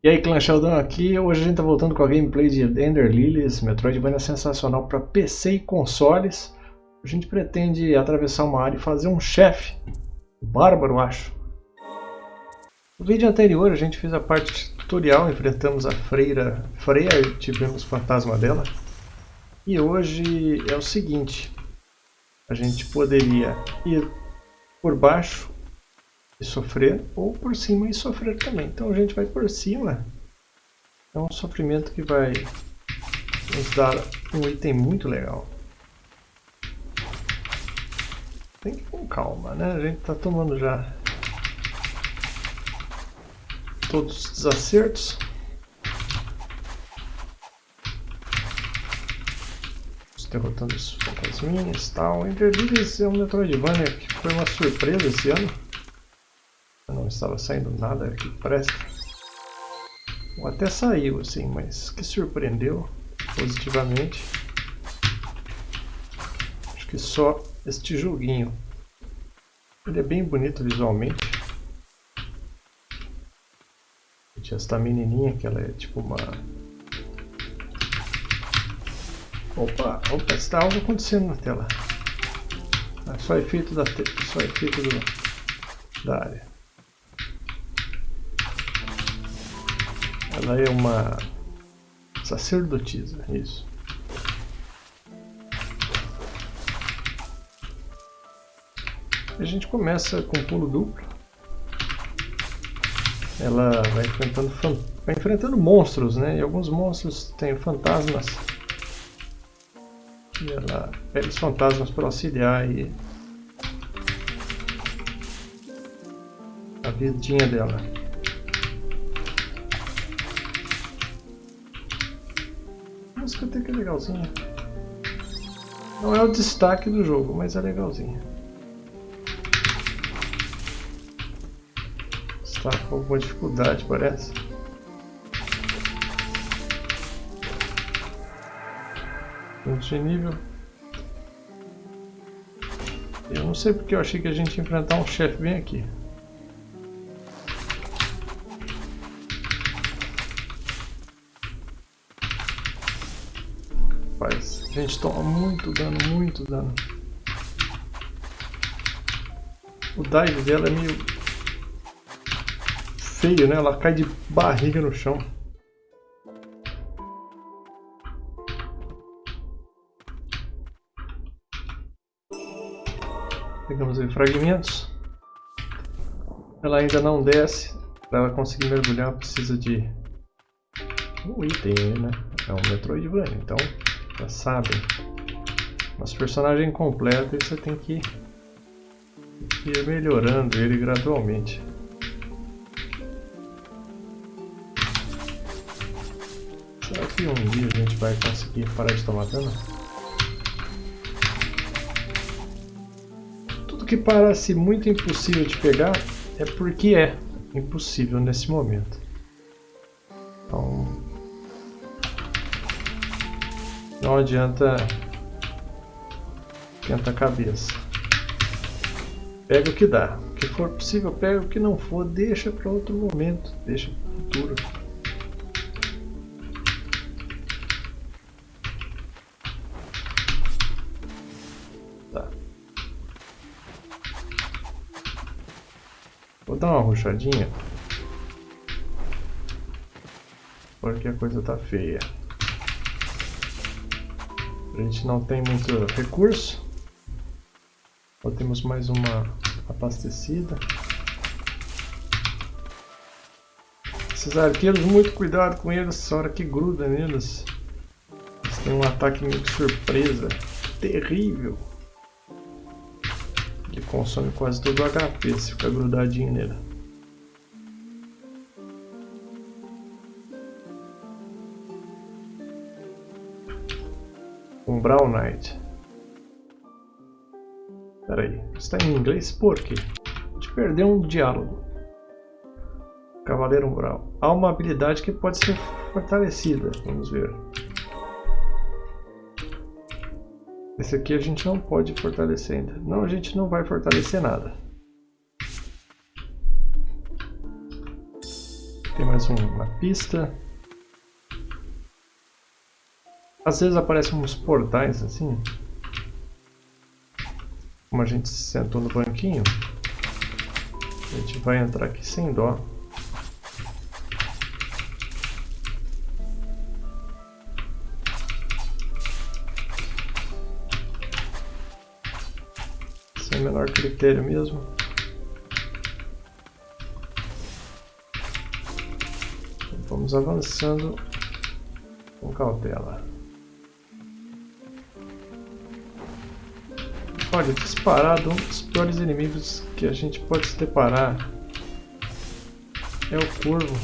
E aí clã Sheldon aqui, hoje a gente tá voltando com a gameplay de Ender Lilies, Metroidvania sensacional para PC e consoles. A gente pretende atravessar uma área e fazer um chefe, bárbaro acho. No vídeo anterior a gente fez a parte tutorial, enfrentamos a freira Freya e tivemos o fantasma dela. E hoje é o seguinte, a gente poderia ir por baixo e sofrer, ou por cima e sofrer também. Então a gente vai por cima. É um sofrimento que vai nos dar um item muito legal. Tem que ir com calma, né? A gente está tomando já todos os desacertos. derrotando os fantasminhas e tal. Ender Lilies é um Metroidvania que foi uma surpresa esse ano não estava saindo nada que presta. Ou até saiu assim, mas que surpreendeu positivamente. Acho que só este joguinho. Ele é bem bonito visualmente. Tinha esta menininha que ela é tipo uma... Opa, opa, está algo acontecendo na tela. É só efeito da, só efeito do, da área. Ela é uma sacerdotisa, isso. A gente começa com pulo duplo. Ela vai enfrentando, vai enfrentando monstros, né? E alguns monstros têm fantasmas. E ela pega os fantasmas para auxiliar e a vidinha dela. Até que é legalzinha. Não é o destaque do jogo, mas é legalzinha. Está com alguma dificuldade, parece. Ponto de nível. Eu não sei porque eu achei que a gente ia enfrentar um chefe bem aqui. A gente toma muito dano, muito dano. O dive dela é meio feio, né? Ela cai de barriga no chão. Pegamos aí fragmentos. Ela ainda não desce. Para ela conseguir mergulhar precisa de um item, né? É um Metroidvania, então já sabem. Nosso personagem completo você tem que ir melhorando ele gradualmente. Será que um dia a gente vai conseguir parar de tomar dano? Tudo que parece muito impossível de pegar é porque é impossível nesse momento. Não adianta esquenta a cabeça. Pega o que dá. O que for possível, pega. O que não for, deixa para outro momento. Deixa para o futuro. Tá. Vou dar uma ruchadinha. Porque a coisa tá feia. A gente não tem muito recurso. Só temos mais uma abastecida. Esses arqueiros, muito cuidado com eles, essa hora que gruda neles. Eles têm um ataque meio de surpresa. Terrível. Ele consome quase todo o HP se ficar grudadinho nele. Brown Knight. Peraí, está em inglês por quê? De perder um diálogo. Cavaleiro Umbral. Há uma habilidade que pode ser fortalecida. Vamos ver. Esse aqui a gente não pode fortalecer ainda. Não, a gente não vai fortalecer nada. Tem mais uma pista. Às vezes aparecem uns portais assim. Como a gente se sentou no banquinho. A gente vai entrar aqui sem dó. Sem o menor critério mesmo. Vamos avançando com cautela. Olha, disparado, um dos piores inimigos que a gente pode se deparar é o corvo.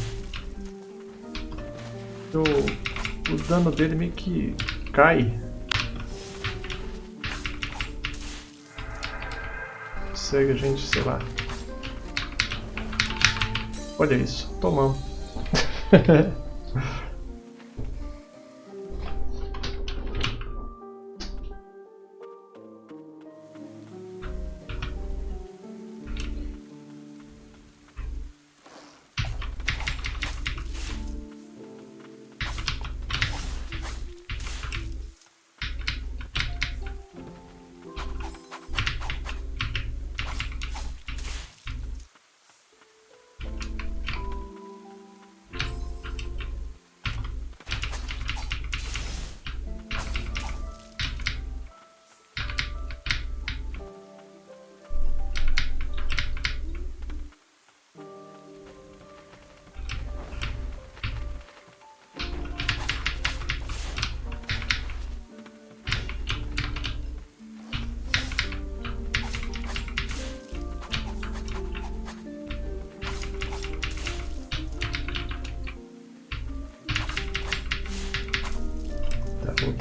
O, o dano dele meio que cai. Segue a gente, sei lá. Olha isso, tomamos.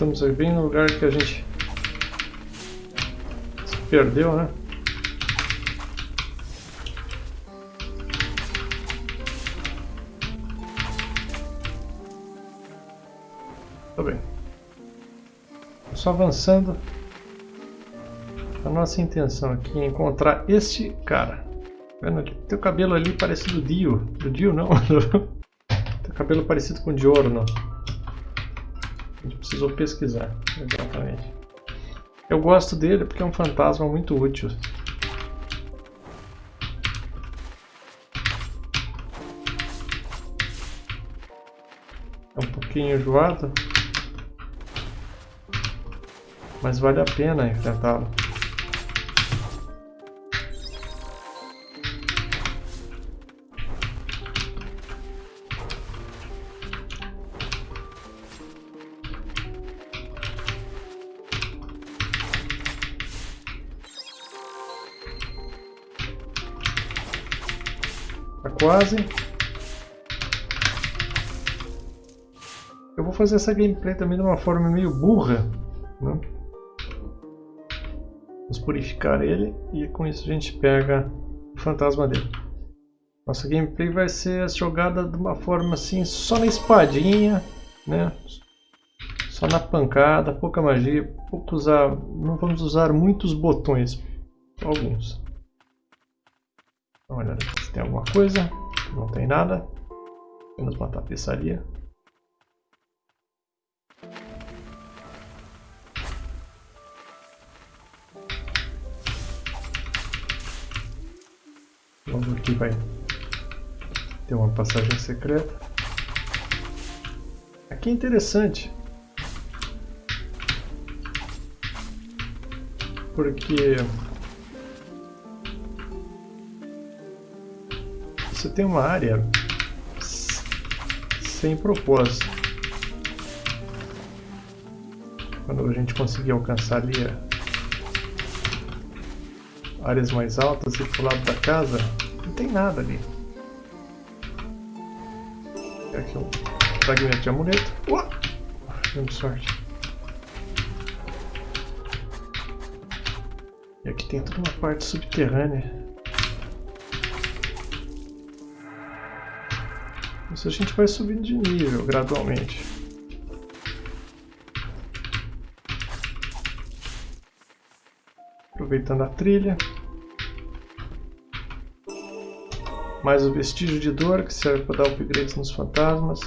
Voltamos bem no lugar que a gente se perdeu, né? Tá bem. Só avançando. A nossa intenção aqui é encontrar este cara. Tá vendo? Tem o cabelo ali parecido do Dio. Do Dio não. Tem o cabelo parecido com o Diorno. A gente precisou pesquisar, exatamente. Eu gosto dele porque é um fantasma muito útil. É um pouquinho enjoado, mas vale a pena enfrentá-lo. Quase. Eu vou fazer essa gameplay também de uma forma meio burra. Né? Vamos purificar ele e com isso a gente pega o fantasma dele. Nossa gameplay vai ser jogada de uma forma assim, só na espadinha, né? Só na pancada, pouca magia, pouco usar, não vamos usar muitos botões, alguns. Uma olhada se tem alguma coisa. Não tem nada. Apenas uma tapeçaria. Vamos aqui vai ter uma passagem secreta. Aqui é interessante. Porque você tem uma área sem propósito. Quando a gente conseguir alcançar ali áreas mais altas e pro lado da casa, não tem nada ali. Aqui um fragmento de amuleto. Uau! Demos sorte. E aqui tem toda uma parte subterrânea. Isso a gente vai subindo de nível gradualmente. Aproveitando a trilha. Mais o vestígio de dor, que serve para dar upgrades nos fantasmas.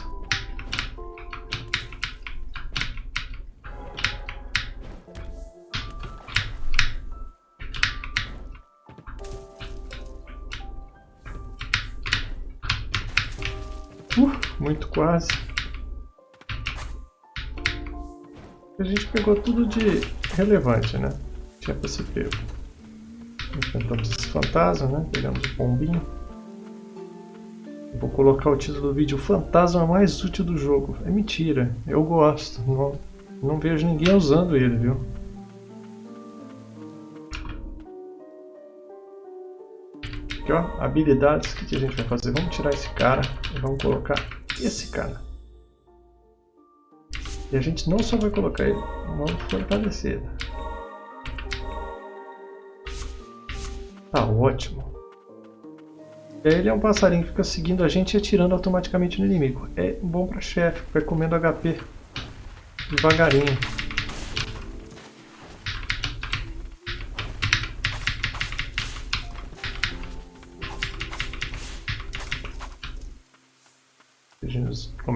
Muito quase. A gente pegou tudo de relevante, né? Tinha pra ser pego. Enfrentamos esse fantasma, né? Pegamos o pombinho. Vou colocar o título do vídeo Fantasma mais útil do jogo. É mentira, eu gosto. Não, não vejo ninguém usando ele, viu? Aqui ó, habilidades, o que, que a gente vai fazer? Vamos tirar esse cara e vamos colocar esse cara. E a gente não só vai colocar ele, vamos fortalecer. Tá ótimo. Ele é um passarinho que fica seguindo a gente e atirando automaticamente no inimigo. É bom para chefe, vai comendo HP devagarinho.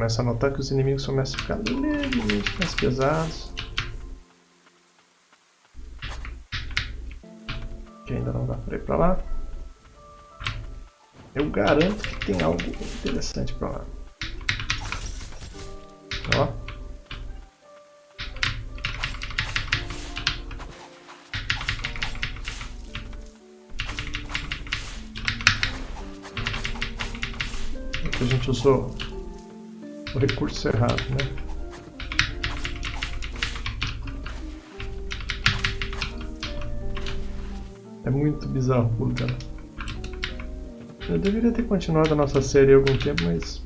Começa a notar que os inimigos começam a ficar levemente mais pesados. Que ainda não dá para ir para lá. Eu garanto que tem algo interessante para lá. Ó. A gente usou o recurso errado, né? É muito bizarro dela. Eu deveria ter continuado a nossa série há algum tempo, mas...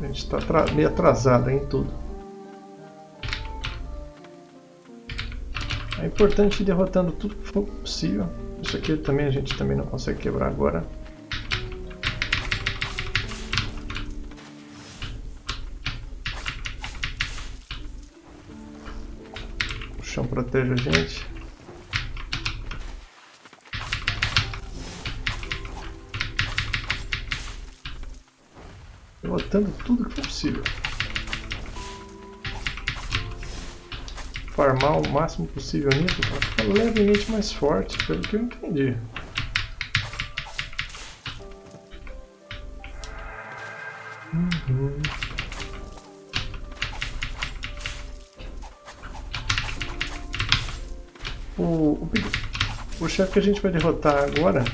A gente está meio atrasado em tudo. É importante ir derrotando tudo que for possível. Isso aqui também a gente também não consegue quebrar agora. Protege a gente. derrotando tudo que for possível. Farmar o máximo possível nisso para ficar levemente mais forte, pelo que eu entendi. Chefe que a gente vai derrotar agora.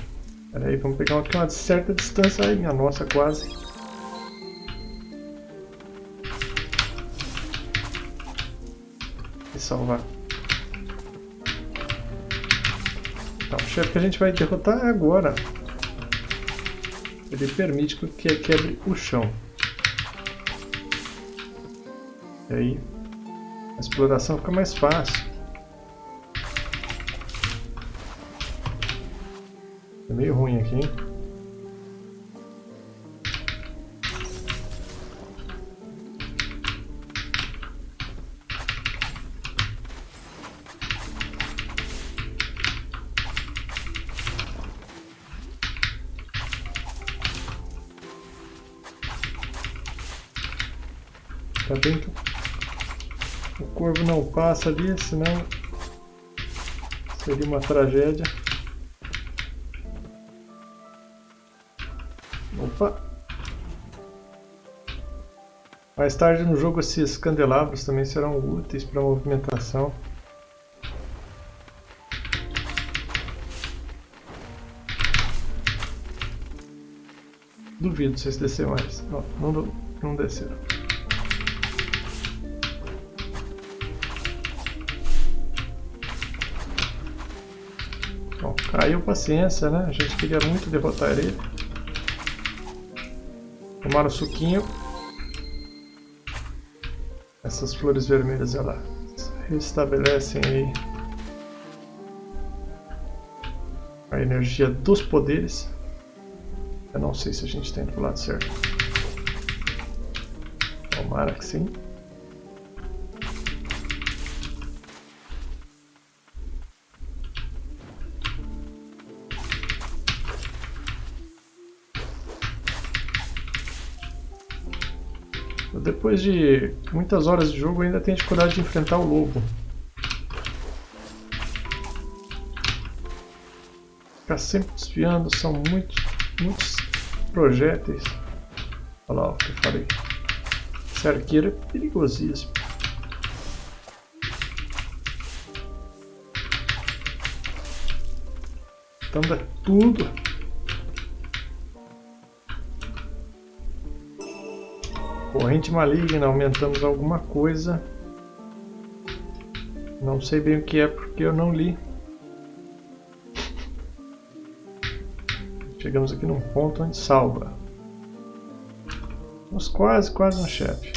Peraí, vamos pegar aqui uma certa distância. Ai, minha nossa, quase. salvar. Então, o chefe que a gente vai derrotar é agora. Ele permite que quebre o chão. E aí a exploração fica mais fácil. É meio ruim aqui, hein? Ainda bem que o corvo não passa ali, senão seria uma tragédia. Mais tarde no jogo esses candelabros também serão úteis para movimentação. Duvido vocês descer mais. Não, não, não desceram. Caiu paciência, né? A gente queria muito derrotar ele. Tomar o suquinho. Essas flores vermelhas, ela restabelecem aí a energia dos poderes. Eu não sei se a gente indo pro lado certo. Tomara que sim. Depois de muitas horas de jogo, ainda tenho dificuldade de enfrentar o lobo. Ficar sempre desviando, são muitos, muitos projéteis. Olha lá o que eu falei. Esse arqueiro é perigosíssimo. É tudo. Corrente maligna, aumentamos alguma coisa. Não sei bem o que é porque eu não li. Chegamos aqui num ponto onde salva. Estamos quase, quase no chefe.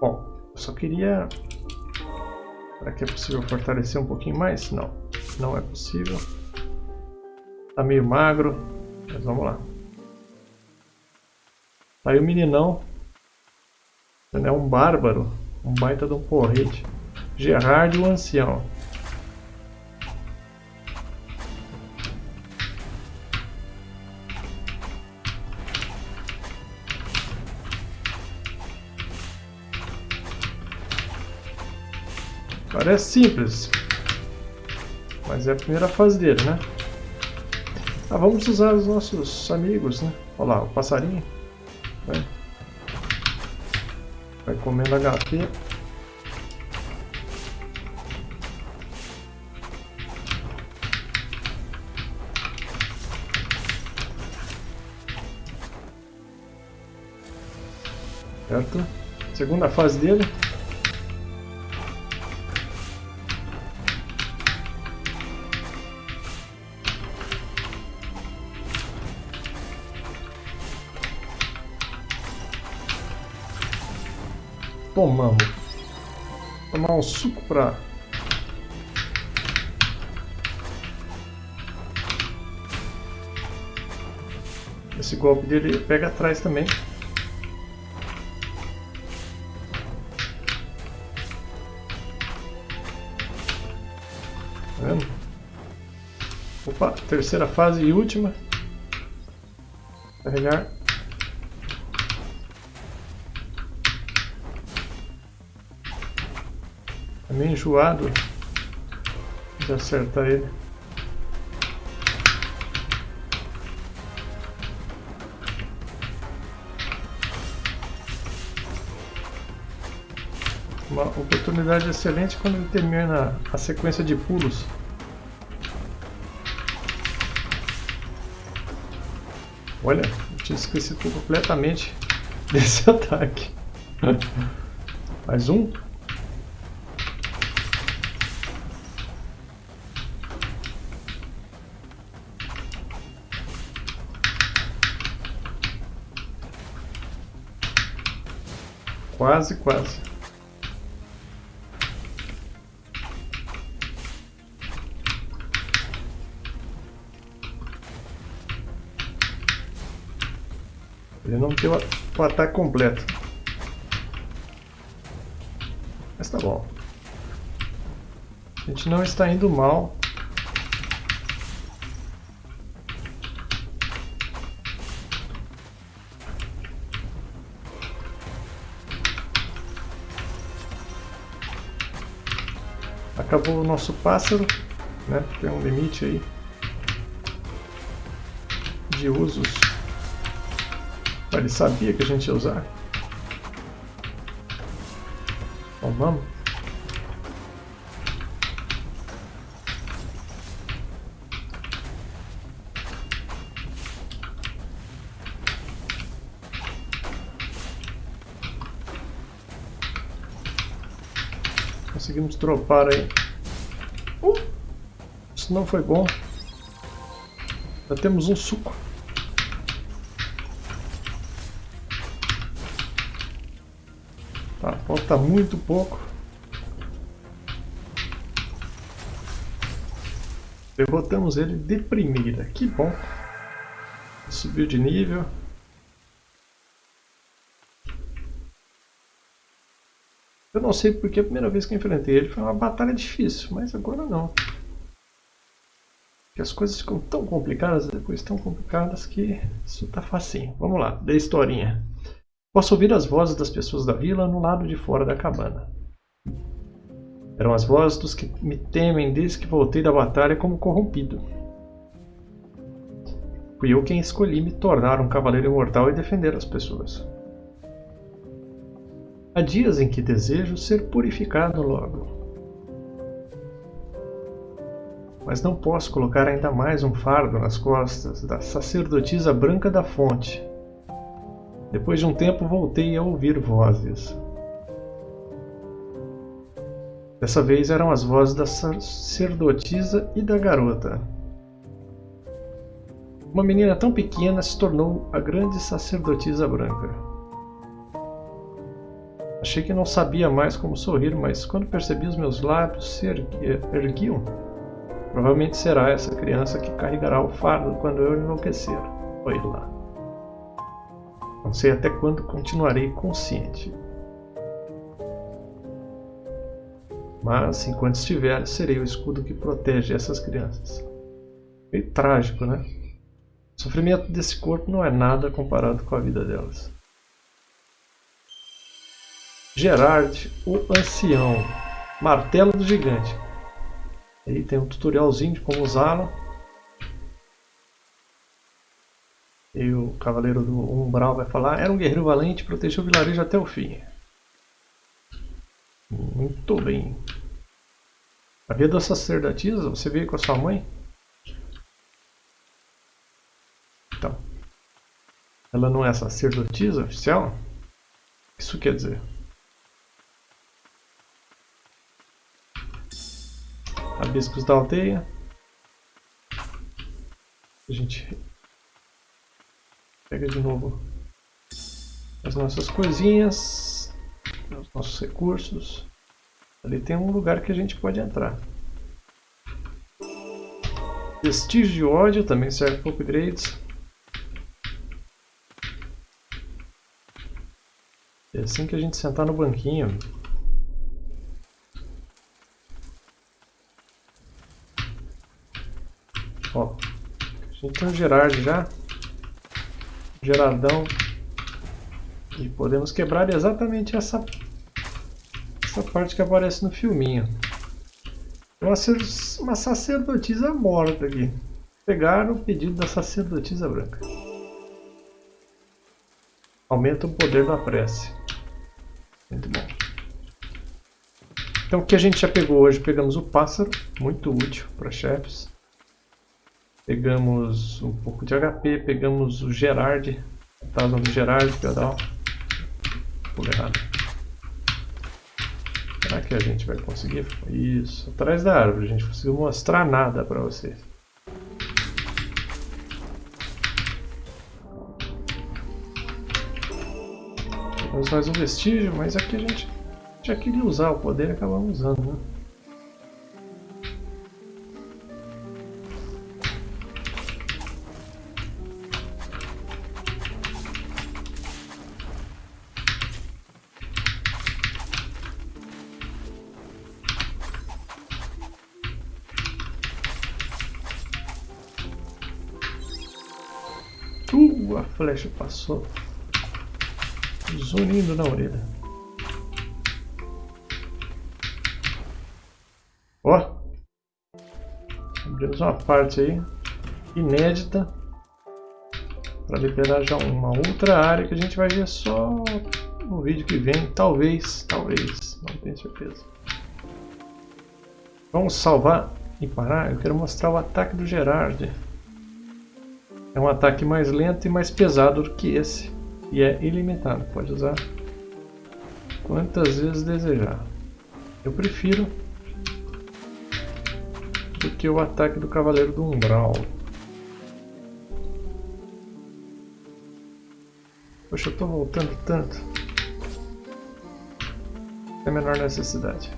Bom, eu só queria... Será que é possível fortalecer um pouquinho mais? Não, não é possível. Tá meio magro, mas vamos lá. Tá aí o meninão. Ele é um bárbaro, um baita de um porrete. Gerard o Ancião. Parece simples, mas é a primeira fase dele, né? Ah, vamos usar os nossos amigos, né? Olha lá, o passarinho. Vai, vai comendo HP. Certo? Segunda fase dele. Tomamos. Tomar um suco pra... Esse golpe dele pega atrás também. Tá vendo? Opa, terceira fase e última. Carregar. Meio enjoado de acertar ele. Uma oportunidade excelente quando ele termina a sequência de pulos. Olha, eu tinha esquecido completamente desse ataque. Mais um. Quase, quase. Ele não tem o ataque completo. Mas tá bom. A gente não está indo mal. Acabou o nosso pássaro, né? Tem um limite aí de usos. Ele sabia que a gente ia usar. Então vamos. Conseguimos dropar aí. Uh, isso não foi bom. Já temos um suco. Tá, falta muito pouco. Derrotamos ele de primeira. Que bom. Subiu de nível. Não sei porque a primeira vez que eu enfrentei ele foi uma batalha difícil, mas agora não. que as coisas ficam tão complicadas, depois tão complicadas que isso tá facinho. Vamos lá, da historinha. Posso ouvir as vozes das pessoas da vila no lado de fora da cabana. Eram as vozes dos que me temem desde que voltei da batalha como corrompido. Fui eu quem escolhi me tornar um cavaleiro imortal e defender as pessoas. Há dias em que desejo ser purificado logo. Mas não posso colocar ainda mais um fardo nas costas da sacerdotisa branca da fonte. Depois de um tempo voltei a ouvir vozes. Dessa vez eram as vozes da sacerdotisa e da garota. Uma menina tão pequena se tornou a grande sacerdotisa branca. Achei que não sabia mais como sorrir, mas quando percebi os meus lábios se erguiam, provavelmente será essa criança que carregará o fardo quando eu enlouquecer. Foi lá. Não sei até quando continuarei consciente. Mas, enquanto estiver, serei o escudo que protege essas crianças. Meio trágico, né? O sofrimento desse corpo não é nada comparado com a vida delas. Gerard, o Ancião. Martelo do Gigante. Aí tem um tutorialzinho de como usá-lo. E o Cavaleiro do Umbral vai falar, era um guerreiro valente, protegeu o vilarejo até o fim. Muito bem. A vida da sacerdotisa, você veio com a sua mãe? Então. Ela não é sacerdotisa oficial? Isso quer dizer? Abiscos da aldeia. A gente pega de novo as nossas coisinhas, os nossos recursos. Ali tem um lugar que a gente pode entrar. Vestígio de ódio também serve para upgrades. É assim que a gente sentar no banquinho. Ó, a gente tem um Gerard já. Geradão. E podemos quebrar exatamente essa, essa parte que aparece no filminho. Uma, uma sacerdotisa morta aqui. Pegaram o pedido da sacerdotisa branca. Aumenta o poder da prece. Muito bom. Então o que a gente já pegou hoje? Pegamos o pássaro, muito útil para chefes. Pegamos um pouco de HP, pegamos o Gerard. Tá usando o Gerard, pedal. Pula errado. Será que a gente vai conseguir? Isso, atrás da árvore, a gente conseguiu mostrar nada para vocês. Temos mais um vestígio, mas aqui a gente já queria usar o poder e acabamos usando, né? Flecha passou zunindo na orelha. Ó, abrimos uma parte aí inédita para liberar já uma outra área que a gente vai ver só no vídeo que vem, talvez, talvez, não tenho certeza. Vamos salvar e parar. Eu quero mostrar o ataque do Gerard. É um ataque mais lento e mais pesado do que esse. E é ilimitado, pode usar quantas vezes desejar. Eu prefiro do que o ataque do Cavaleiro do Umbral. Poxa, eu estou voltando tanto. É a menor necessidade.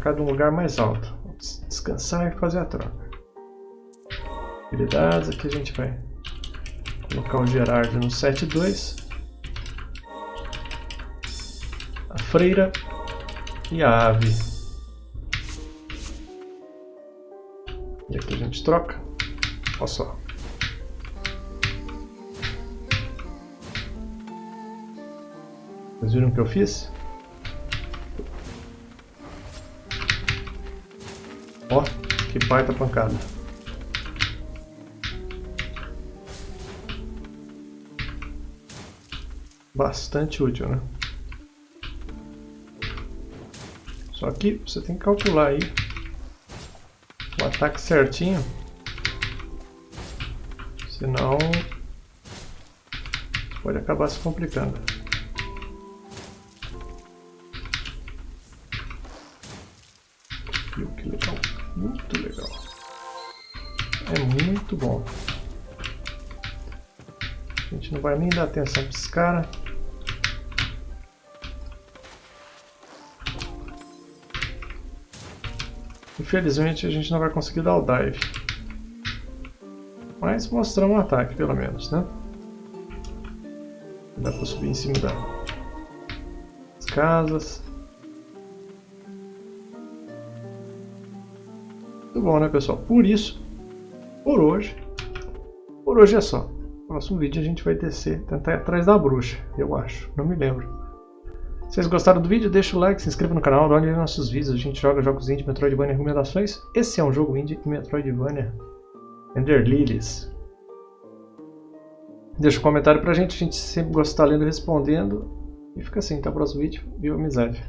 Cada um lugar mais alto. Descansar e fazer a troca. Habilidades, aqui a gente vai colocar o Gerard no 7.2. freira e a ave. E aqui a gente troca. Olha só. Vocês viram o que eu fiz? Ó, que baita pancada. Bastante útil, né? Só que você tem que calcular aí o ataque certinho. Senão pode acabar se complicando. Viu que legal? Muito legal. É muito bom. A gente não vai nem dar atenção para esse cara. Infelizmente a gente não vai conseguir dar o dive. Mas mostrar um ataque pelo menos, né? Dá para subir em cima das casas. Muito bom, né, pessoal? Por isso, por hoje, por hoje é só. No próximo vídeo a gente vai descer, tentar ir atrás da bruxa, eu acho. Não me lembro. Se vocês gostaram do vídeo, deixa o like, se inscreva no canal, nos nossos vídeos. A gente joga jogos indie, Metroidvania e recomendações. Esse é um jogo indie Metroidvania. Ender Lilies. Deixa um comentário pra gente, a gente sempre gosta de estar lendo e respondendo. E fica assim, até o próximo vídeo. Viva amizade!